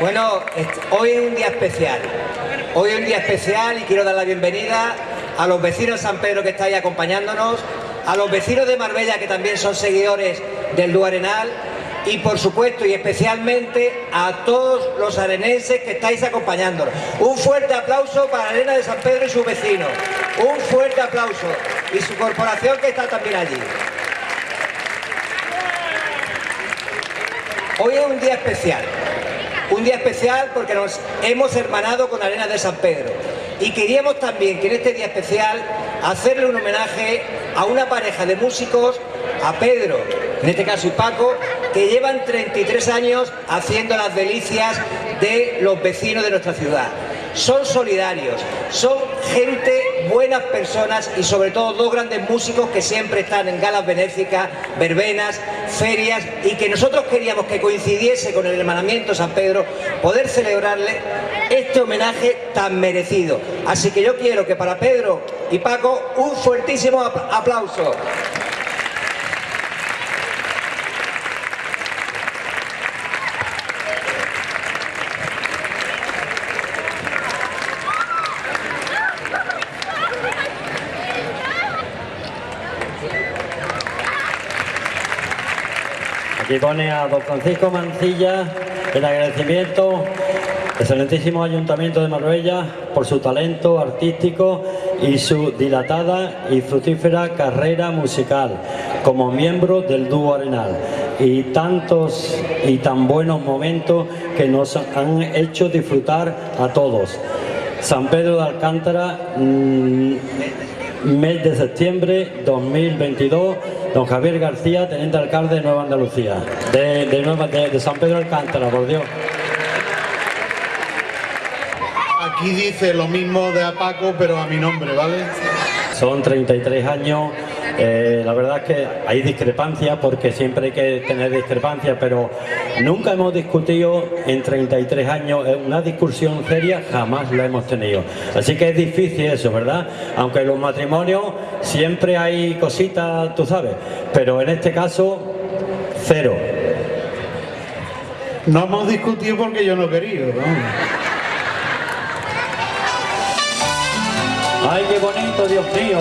Bueno, hoy es un día especial. Hoy es un día especial y quiero dar la bienvenida a los vecinos de San Pedro que estáis acompañándonos, a los vecinos de Marbella que también son seguidores del Duarenal y por supuesto y especialmente a todos los arenenses que estáis acompañándonos. Un fuerte aplauso para Arena de San Pedro y sus vecinos. Un fuerte aplauso. Y su corporación que está también allí. Hoy es un día especial. Un día especial porque nos hemos hermanado con Arena de San Pedro. Y queríamos también que en este día especial hacerle un homenaje a una pareja de músicos, a Pedro, en este caso y Paco, que llevan 33 años haciendo las delicias de los vecinos de nuestra ciudad. Son solidarios, son gente, buenas personas y sobre todo dos grandes músicos que siempre están en galas benéficas, verbenas, ferias y que nosotros queríamos que coincidiese con el hermanamiento San Pedro, poder celebrarle este homenaje tan merecido. Así que yo quiero que para Pedro y Paco un fuertísimo aplauso. Aquí pone a don Francisco Mancilla el agradecimiento excelentísimo Ayuntamiento de Marbella por su talento artístico y su dilatada y fructífera carrera musical como miembro del dúo Arenal y tantos y tan buenos momentos que nos han hecho disfrutar a todos. San Pedro de Alcántara, mm, mes de septiembre 2022, don Javier García, teniente alcalde de Nueva Andalucía, de, de, San Pedro Alcántara, por Dios. Aquí dice lo mismo de a Paco, pero a mi nombre, ¿vale? Son 33 años eh, la verdad es que hay discrepancias porque siempre hay que tener discrepancias, pero nunca hemos discutido en 33 años una discusión seria, jamás la hemos tenido. Así que es difícil eso, ¿verdad? Aunque en los matrimonios siempre hay cositas, tú sabes, pero en este caso, cero. No hemos discutido porque yo no quería, ¡Ay, qué bonito, Dios mío!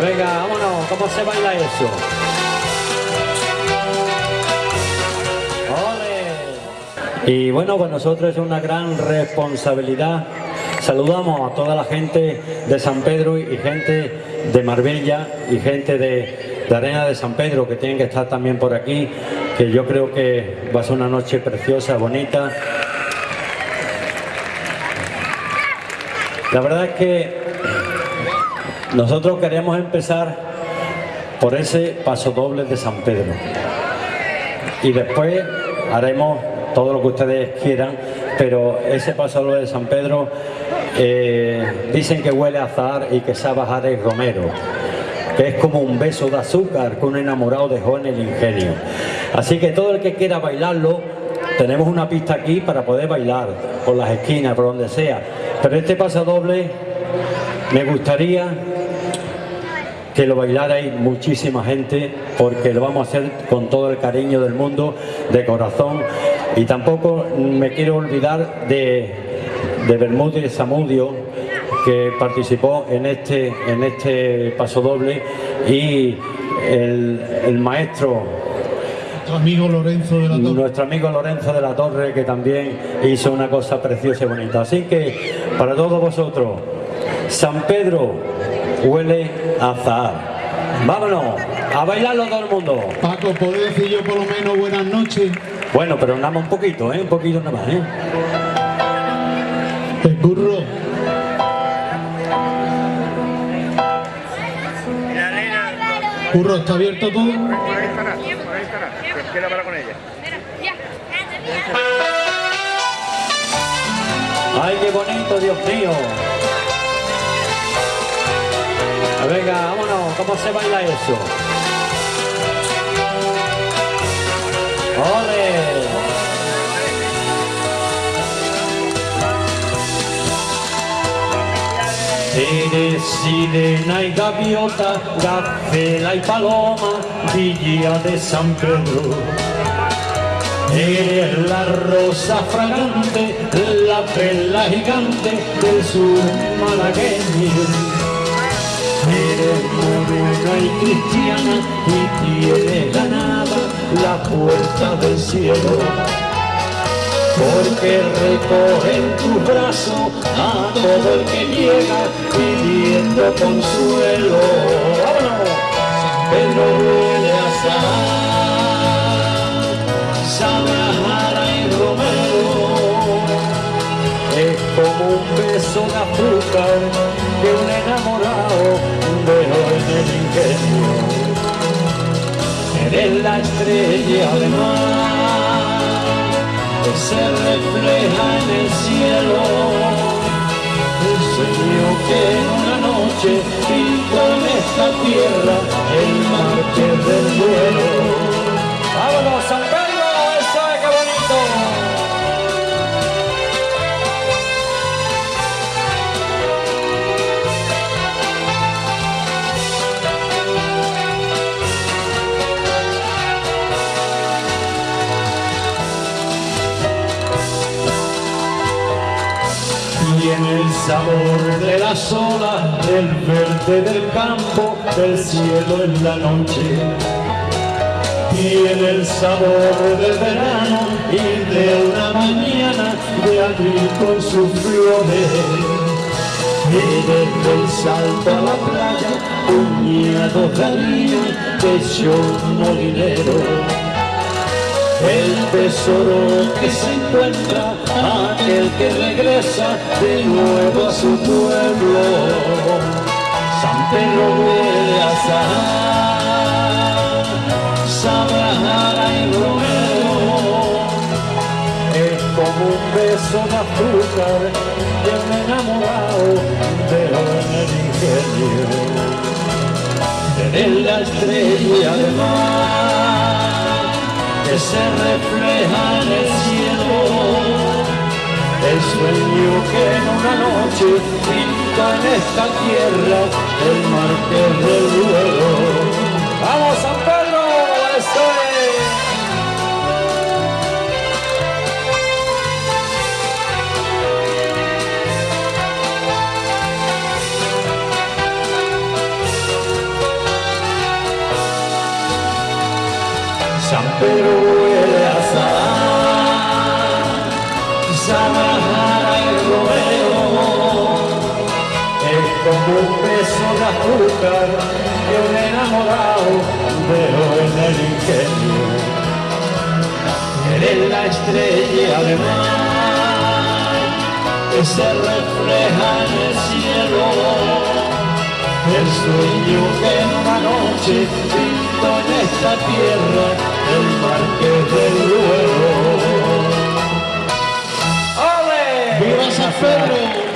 Venga, vámonos, ¿cómo se baila eso? ¡Ole! Y bueno, pues nosotros es una gran responsabilidad. Saludamos a toda la gente de San Pedro y gente de Marbella y gente de, de Arena de San Pedro que tienen que estar también por aquí, que yo creo que va a ser una noche preciosa, bonita. La verdad es que nosotros queremos empezar por ese paso doble de San Pedro y después haremos todo lo que ustedes quieran, pero ese paso doble de San Pedro eh, dicen que huele a azar y que sabe bajar el romero que es como un beso de azúcar con un enamorado dejó en el ingenio. Así que todo el que quiera bailarlo, tenemos una pista aquí para poder bailar, por las esquinas, por donde sea. Pero este paso doble me gustaría que lo bailarais muchísima gente porque lo vamos a hacer con todo el cariño del mundo, de corazón y tampoco me quiero olvidar de, de Bermúdez Zamudio que participó en este, en este paso doble y el, maestro nuestro amigo Lorenzo de la Torre. Nuestro amigo Lorenzo de la Torre que también hizo una cosa preciosa y bonita. Así que para todos vosotros, San Pedro huele azar. Vámonos, a bailarlo todo el mundo. Paco, ¿puedo decir yo por lo menos buenas noches? Bueno, pero nada más un poquito, ¿eh? Un poquito nada más, ¿eh? El burro. Curro, ¿está abierto todo? Por ahí estará, por ahí estará. Quiero hablar con ella. ¡Ay, qué bonito, Dios mío! Venga, vámonos, ¿cómo se baila eso? ¡Ole! Eres sirena y gaviota, gacela y paloma, villa de San Pedro. Eres la rosa fragante, la perla gigante del sur malagueño. Eres morena y cristiana y tienes ganada la puerta del cielo. Porque recoge en tu brazo a todo el que llega pidiendo consuelo. Pero huele a como un beso de azúcar que un enamorado dejó en el ingenio. Eres la estrella de mar que se refleja en el cielo. El sueño que en una noche pintó en esta tierra el mar que del duelo. El sabor de las olas, del verde del campo, del cielo en la noche. Tiene el sabor del verano y de una mañana de abril con sus flores. Y desde el salto a la playa, puñados de harina, pecho molinero el tesoro que se encuentra aquel que regresa de nuevo a su pueblo. San Pedro huele a sal, sabe y romero. Es como un beso de azúcar de un enamorado de el ingenio. De la estrella de mar que se refleja en el cielo. El sueño que en una noche pinta en esta tierra el mar que del duelo. ¡Vamos San Pedro! ¡Eso es! pero huele un beso de azúcar que un enamorado dejó en el ingenio. Eres la estrella de mar que se refleja en el cielo, el sueño que en una noche pinto en esta tierra el Marqués del Duero. ¡Ole! ¡Viva San Pedro!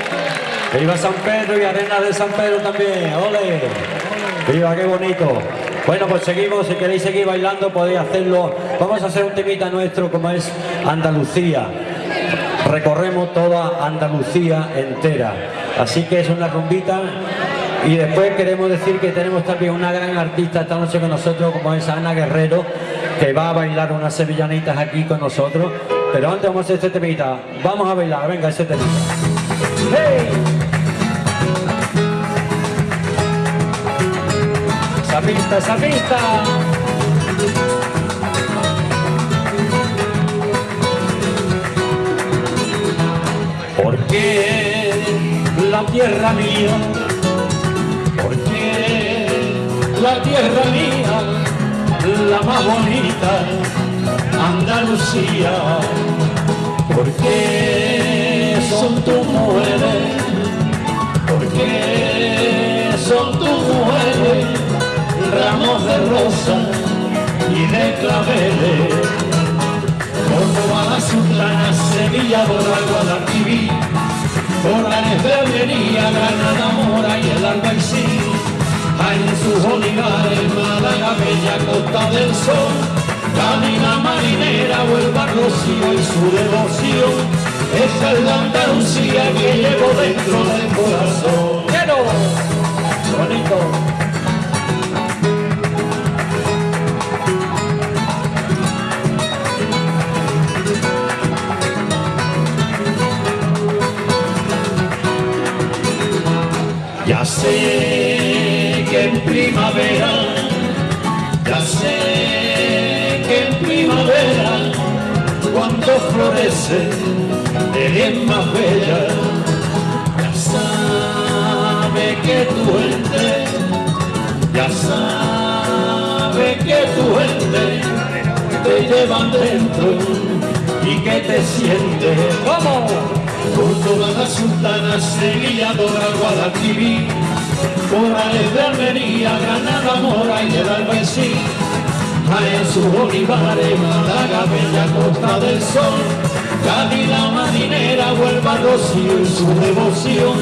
¡Viva San Pedro y Arena de San Pedro también! ¡Ole! ¡Viva, qué bonito! Bueno, pues seguimos, si queréis seguir bailando podéis hacerlo. Vamos a hacer un temita nuestro como es Andalucía. Recorremos toda Andalucía entera. Así que es una rumbita y después queremos decir que tenemos también una gran artista esta noche con nosotros como es Ana Guerrero que va a bailar unas sevillanitas aquí con nosotros. Pero antes vamos a hacer este temita. Vamos a bailar, venga, ese temita. ¡Hey! Esa pista, esa pista. Porque la tierra mía, porque la tierra mía la más bonita, Andalucía, porque son tus mujeres, porque son tus mujeres, ramos de rosa y de claveles, como la Sultana, Sevilla, Bora, Guadalquivir, por la Almería, Granada, Mora y el Albaicín, en sus olivares, la bella costa del sol, camina marinera, vuelva Rocío y su devoción, es el de Andalucía que llevo dentro del corazón. ¡Quiero! Bonito. Ya sé que en primavera, ya sé que en primavera, cuando florece, te bien más bella. Ya sabe que tu gente, ya sabe que tu gente, te llevan dentro y que te siente como por toda la sultana, Sevilla, Dora, Guadalquivir, Morales de Almería, Granada, Mora y el Albaicín, en sus olivares, Málaga, Bella Costa del Sol, Cádiz, la marinera, Huelva, Rocío y su devoción,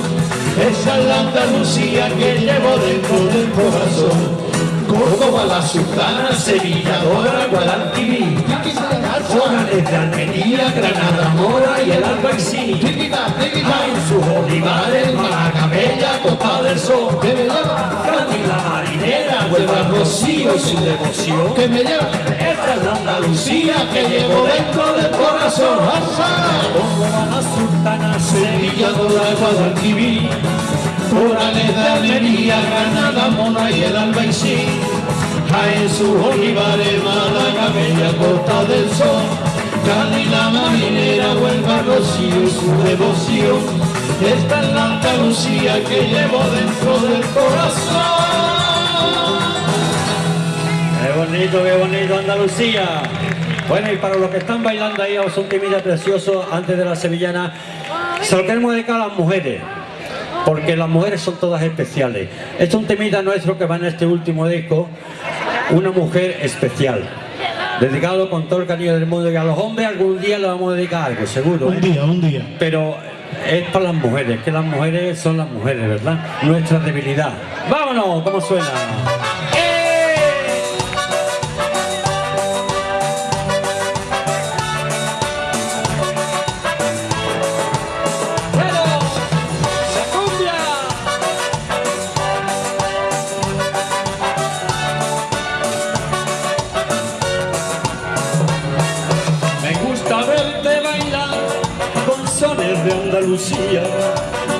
esa es la Andalucía que llevo dentro del corazón. Córdoba, la Sultana, Sevilla, Dora, Guadalquivir, Morales de Almería, Granada, Mora y el Albaicín. Hay sus olivares, Málaga, Bella, Costa del Sol. Cádiz, la marinera, Huelva, Rocío y su devoción. Que me lleva. Esta es Andalucía que llevo dentro del corazón. Córdoba, la Sultana, Sevilla, Dora, Guadalquivir. Morales de Almería, Granada, Mora y el Albaicín. Jaén, sus olivares, Málaga, Bella, Costa del Sol. Cádiz, la marinera, Huelva, Rocío su devoción. Esta es la Andalucía que llevo dentro del corazón. Qué bonito, qué bonito Andalucía. Bueno, y para los que están bailando ahí, os un temilla precioso antes de la sevillana, se lo queremos dedicar a las mujeres, porque las mujeres son todas especiales. Este es un temita nuestro que va en este último disco, una mujer especial. Dedicado con todo el cariño del mundo y a los hombres algún día le vamos a dedicar algo, seguro. Un ¿eh? día, un día. Pero es para las mujeres, que las mujeres son las mujeres, ¿verdad? Nuestra debilidad. ¡Vámonos! ¿Cómo suena?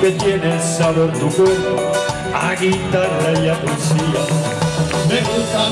Que tiene el sabor tu cuerpo a guitarra y a poesía. Me gusta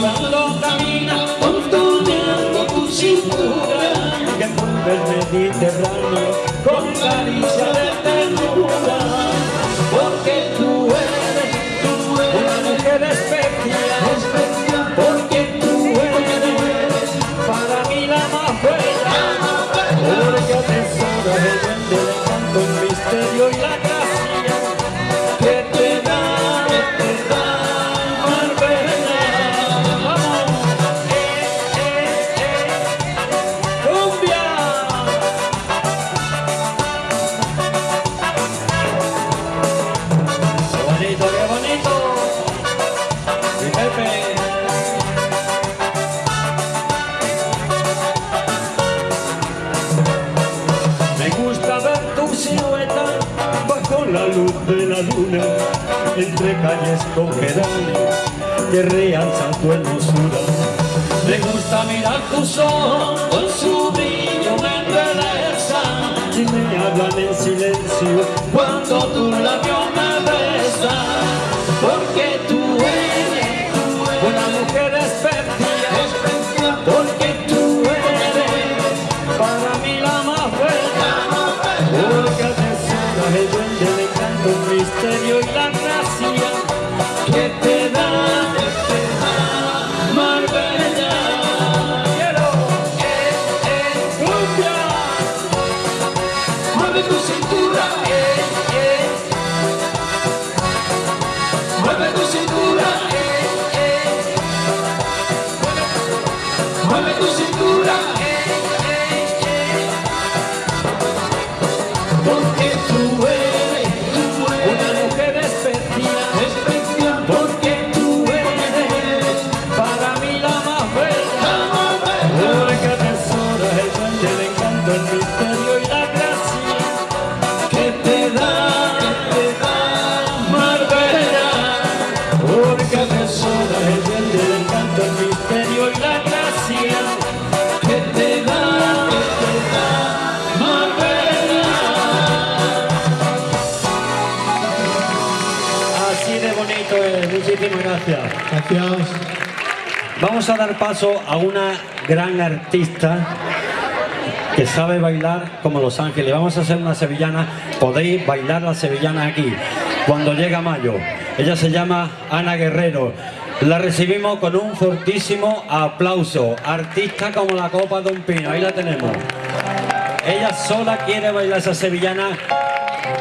ojos con su brillo me embelezan y me hablan en silencio cuando tu gracias. Vamos a dar paso a una gran artista que sabe bailar como Los Ángeles. Vamos a hacer una sevillana. Podéis bailar la sevillana aquí cuando llega mayo. Ella se llama Ana Guerrero. La recibimos con un fortísimo aplauso. Artista como la copa de un pino. Ahí la tenemos. Ella sola quiere bailar esa sevillana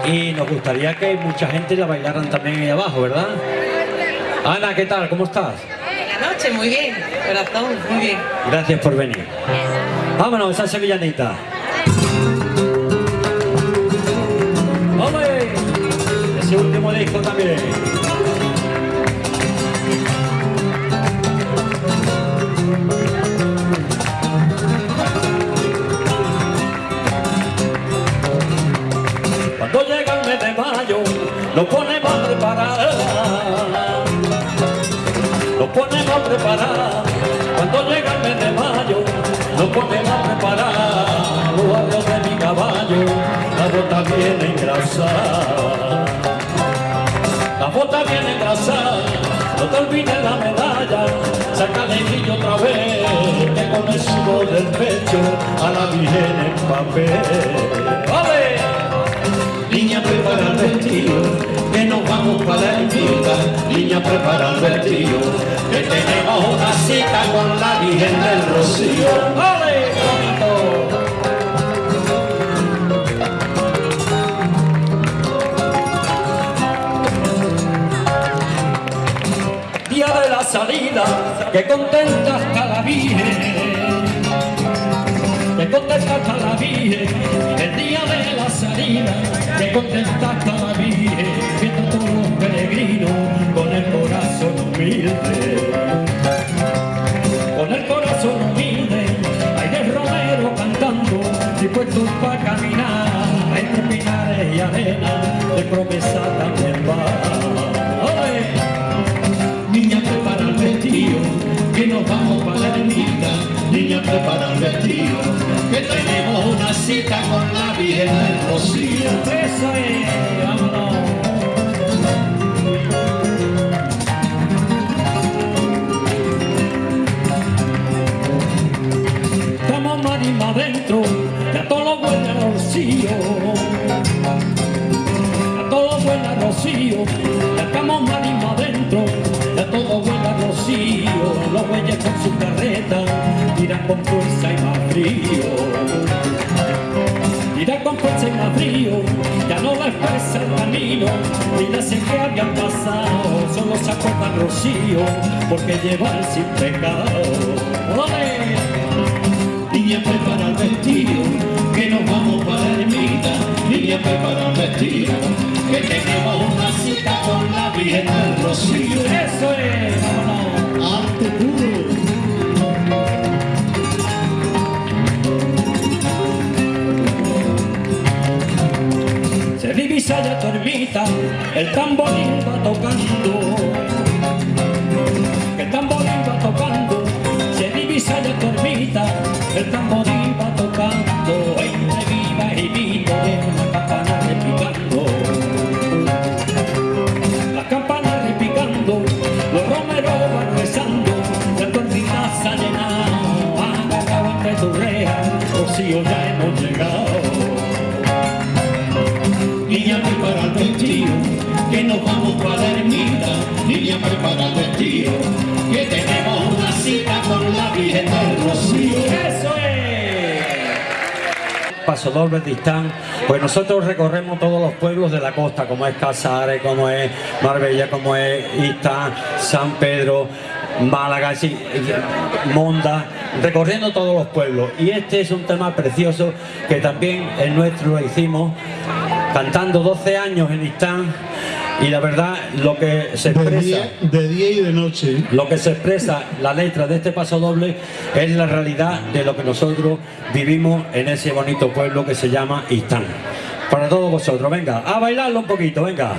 y nos gustaría que mucha gente la bailaran también ahí abajo, ¿verdad? Ana, ¿qué tal? ¿Cómo estás? Buenas noches, muy bien, corazón, muy bien. Gracias por venir. Vámonos, esa sevillanita. ¡Hombre! Ese último disco también. Bota viene engrasada. La bota viene engrasada, no te olvides la medalla. Saca el brillo otra vez, que con el sudor del pecho a la virgen en papel. ¡Vale! Niña prepara el vestido, que nos vamos para la ermita. Niña prepara el vestido, que tenemos una cita con la Virgen del Rocío. ¡Vale! Que contenta está la Virgen. Que contenta está la Virgen, el día de la salida, que contenta está la Virgen, viendo todos los peregrinos con el corazón humilde. Con el corazón humilde, hay de Romero cantando, dispuestos para caminar, entre pinares y arena, Prepara el vestido, que tenemos una cita con la Virgen del Rocío. Eso es, vámonos. Estamos marima adentro, ya todo lo huele a rocío. A todo rocío, ya estamos marima adentro, ya todo rocío. Los bueyes con su carreta tiran con fuerza y más frío. Tiran con fuerza y más frío, ya no les pesa el camino, ni la sé que habían pasado, solo se acuerdan rocío, porque llevan sin pecado. ¡Ole! Niña prepara el vestido, que nos vamos para la ermita. Niña prepara el vestido, que tenemos con la Virgen del Rocío. Eso es, vámonos. Arte puro. Se divisa ya tu ermita, el tamborín va tocando el tamborín va tocando, se divisa ya tu ermita, el tamborín va tocando, entre viva y vino Rocío ya hemos llegado. Niña prepara el vestido, que nos vamos para la ermita. Niña prepara el vestido, que tenemos una cita con la Virgen del Rocío. ¡Eso es! Paso doble distán, pues nosotros recorremos todos los pueblos de la costa, como es Casares, como es Marbella, como es Istán, San Pedro, Málaga, sí, Monda, recorriendo todos los pueblos. Y este es un tema precioso que también el nuestro lo hicimos cantando 12 años en Istán y la verdad lo que se De expresa día, de día y de noche. lo que se expresa la letra de este paso doble es la realidad de lo que nosotros vivimos en ese bonito pueblo que se llama Istán. Para todos vosotros, venga, a bailarlo un poquito, venga.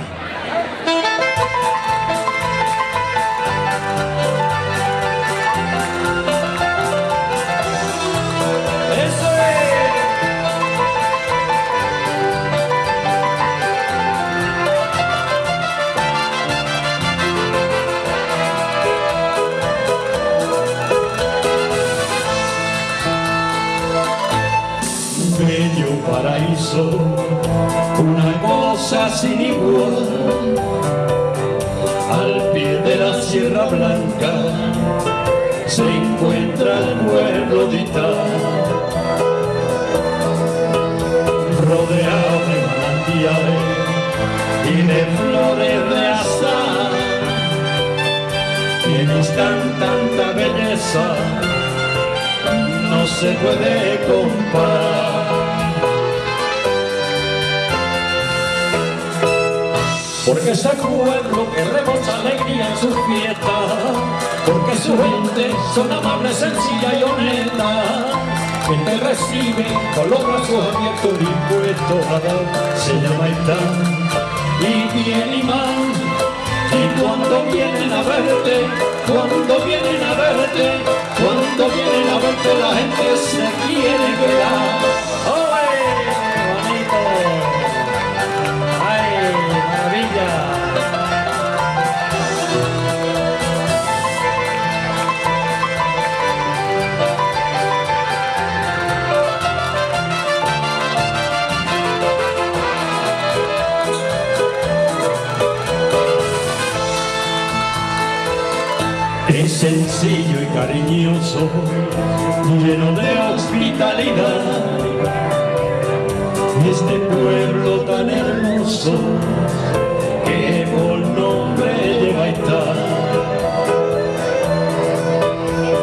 Una cosa sin igual. Al pie de la Sierra Blanca se encuentra el pueblo de Ital, rodeado de manantiales y de flores de azar. Tienes tan tanta belleza no se puede comparar. Porque ese pueblo que rebosa alegría en su fiesta, porque su gente son amables, sencilla y honesta, que te recibe con los brazos abiertos dispuestos a dar, se llama Itán, y bien y mal, y cuando vienen a verte, cuando vienen a verte, cuando vienen a verte la gente se quiere quedar. Cariñoso, lleno de hospitalidad. Este pueblo tan hermoso que por nombre lleva estar.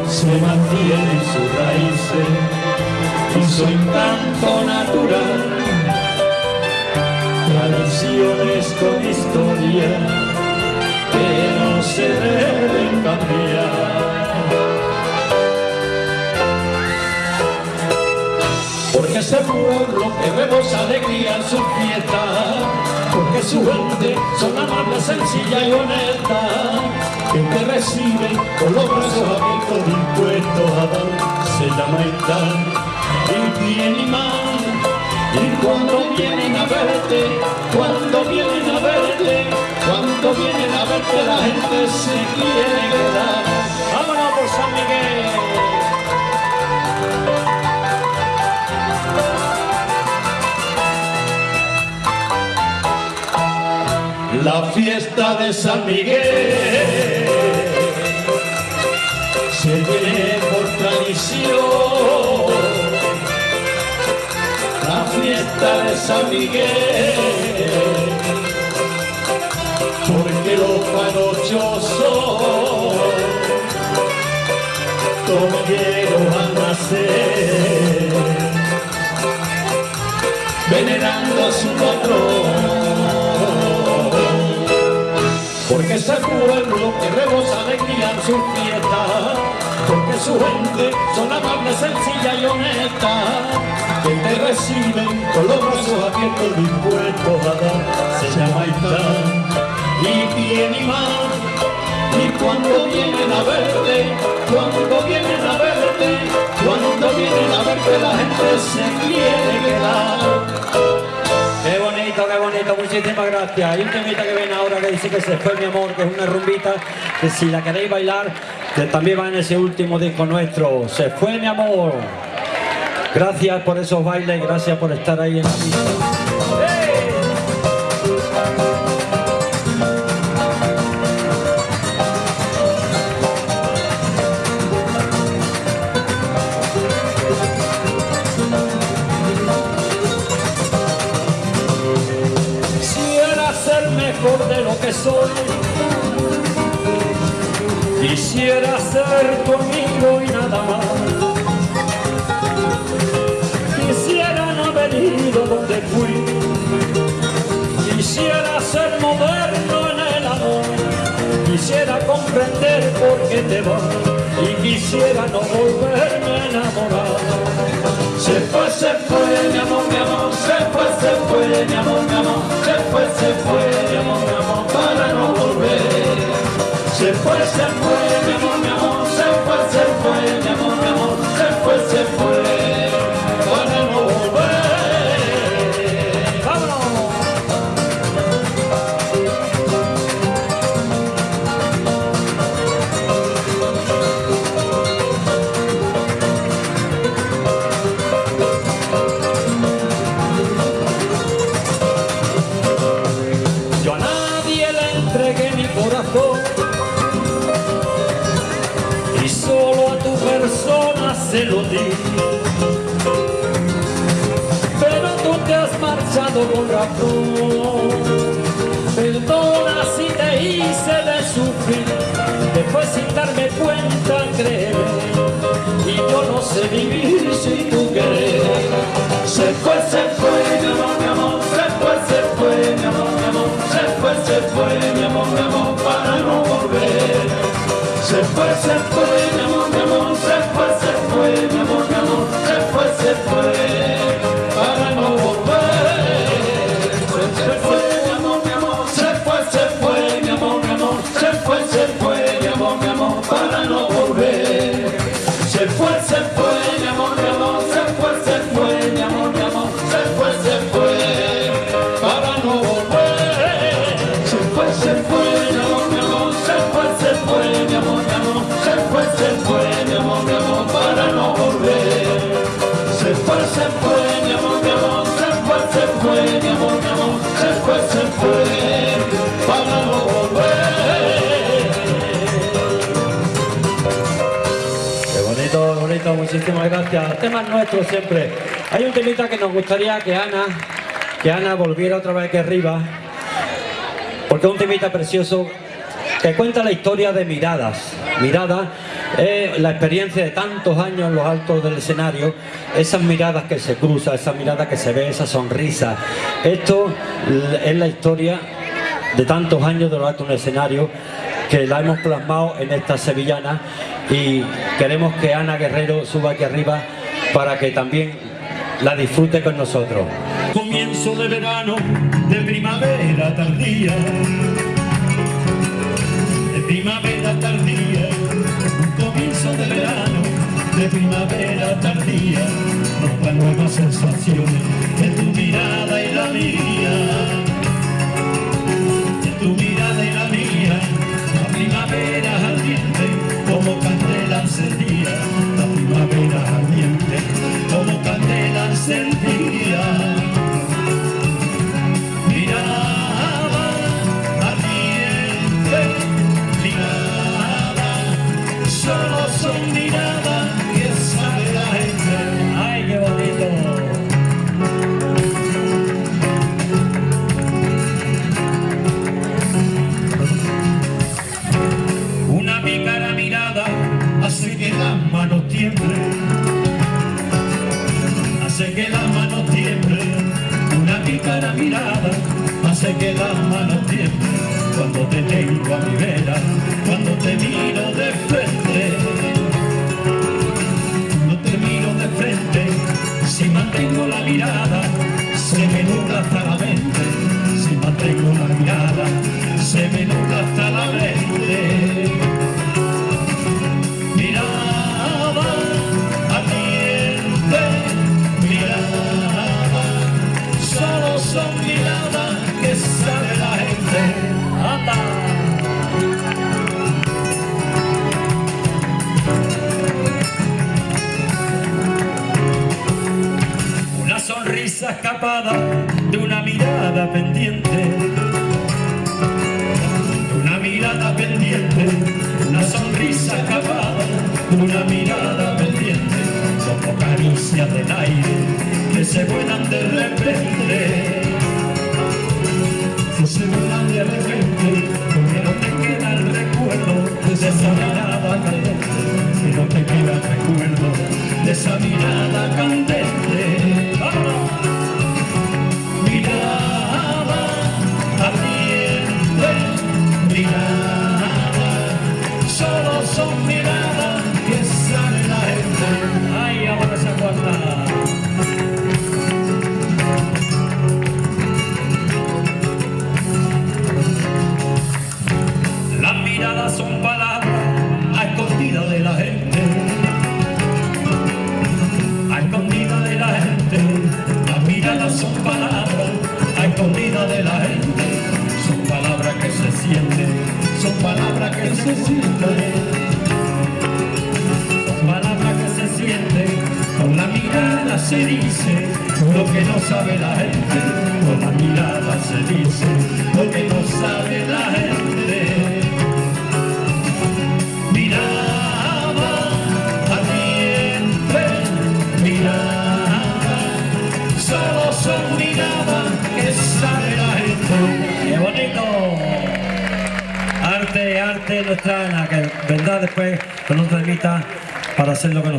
Se mantiene en sus raíces y su encanto natural. Tradiciones con historia ese pueblo que vemos alegría en su fiesta, porque su gente son amables, sencilla y honesta, que te reciben con los brazos abiertos dispuestos a dar, se llama Itán, y bien y mal. Y cuando vienen a verte, cuando vienen a verte, cuando vienen a verte la gente se quiere quedar. ¡Vámonos por San Miguel! La fiesta de San Miguel se tiene por tradición la fiesta de San Miguel, porque los panochosos toqueros van a nacer, venerando a su patrón. Porque ese pueblo que rebosa alegría en su fiesta, porque su gente son amables, sencilla y honesta, que te reciben con los brazos abiertos dispuestos a dar, se llama Itán, y bien y mal, y cuando vienen a verte, cuando vienen a verte, cuando vienen a verte la gente se quiere quedar. Muchísimas gracias. Y un temita que viene ahora que dice que se fue mi amor, que es una rumbita, que si la queréis bailar, que también va en ese último disco nuestro. Se fue mi amor. Gracias por esos bailes, gracias por estar ahí en la pista. Soy. Quisiera ser tu y nada más. Quisiera no haber ido donde fui. Quisiera ser moderno en el amor. Quisiera comprender por qué te vas. Y quisiera no volverme a enamorar. Se fue, se fue, mi amor, mi amor, se fue, se fue, mi amor, mi amor, se fue, se fue, mi amor, mi amor, para no volver. Se fue, se fue, mi amor, mi amor, se fue, se fue, mi amor, mi amor, se fue, se fue, Pero tú te has marchado con razón. Perdona si te hice de sufrir, después sin darme cuenta creer. Y yo no sé vivir sin tu querer. Se fue, se fue, mi amor, mi amor, se fue, se fue, mi amor, mi amor, se fue, se fue, mi amor, mi amor, para no volver. Se fue, se fue, mi amor, mi amor, se fue, se fue, mi amor, mi amor, se fue, se fue, para no volver. Se fue, se fue, se fue, mi amor, mi amor, se fue, se fue, mi mi amor, para no volver. Se fue, se fue, mi amor, gracias. Temas nuestros siempre. Hay un temita que nos gustaría que Ana, que Ana volviera otra vez aquí arriba, porque es un temita precioso que cuenta la historia de miradas. Miradas es la experiencia de tantos años en los altos del escenario, esas miradas que se cruzan, esas miradas que se ve, esa sonrisa. Esto es la historia de tantos años de los altos del escenario que la hemos plasmado en esta sevillana y queremos que Ana Guerrero suba aquí arriba para que también la disfrute con nosotros. Comienzo de verano, de primavera tardía. De primavera tardía, comienzo de verano, de primavera tardía. Nos nuevas sensaciones de tu mirada y la mía.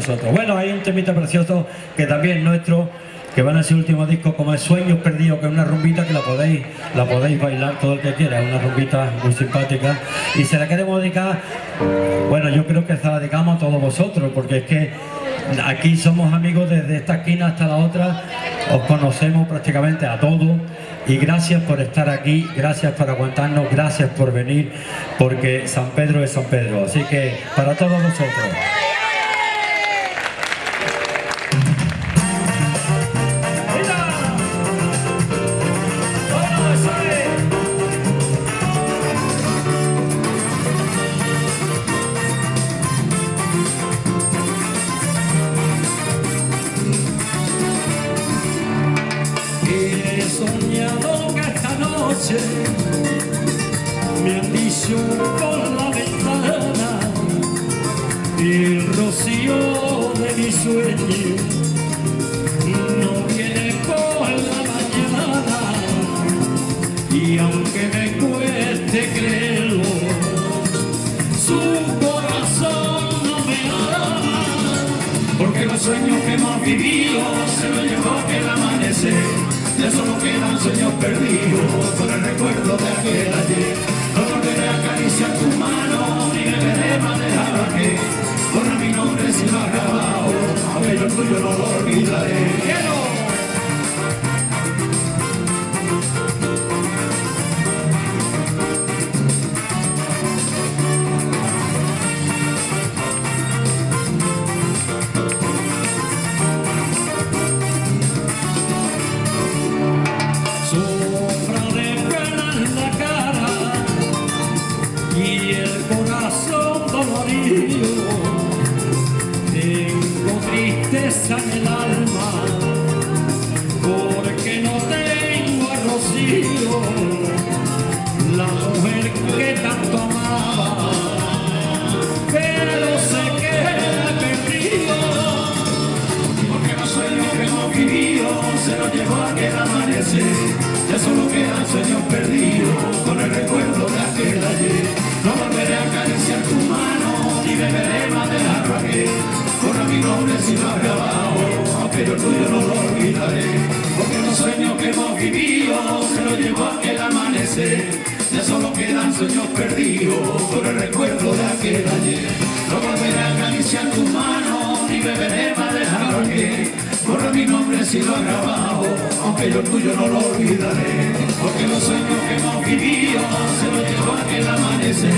Nosotros. Bueno, hay un temita precioso que también es nuestro, que van a ser último disco como es Sueños Perdidos, que es una rumbita que la podéis, la podéis bailar todo el que quiera, es una rumbita muy simpática. Y se la queremos dedicar, bueno, yo creo que se la dedicamos a todos vosotros, porque es que aquí somos amigos desde esta esquina hasta la otra, os conocemos prácticamente a todos y gracias por estar aquí, gracias por aguantarnos, gracias por venir, porque San Pedro es San Pedro. Así que para todos vosotros. Y aunque me cueste creerlo su corazón no me ama porque los sueños que hemos vivido se lo llevó el amanecer ya solo quedan sueños perdidos con el recuerdo de aquel ayer. No volveré a acariciar tu mano, ni me veré manejar aquí. Corre mi nombre lo ha grabado, aquello tuyo no lo olvidaré. Aunque yo tuyo no lo olvidaré. Porque los sueños que hemos vivido se los llevó aquel amanecer.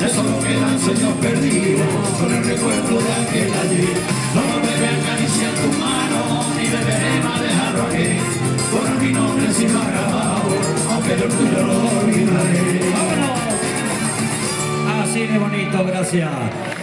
Ya solo quedan sueños perdidos con el recuerdo de aquel ayer. No volveré a acariciar tu mano, ni beberé más dejarlo aquí. Por mi nombre lo ha grabado, aunque el tuyo lo olvidaré. ¡Vámonos! Así de bonito, gracias.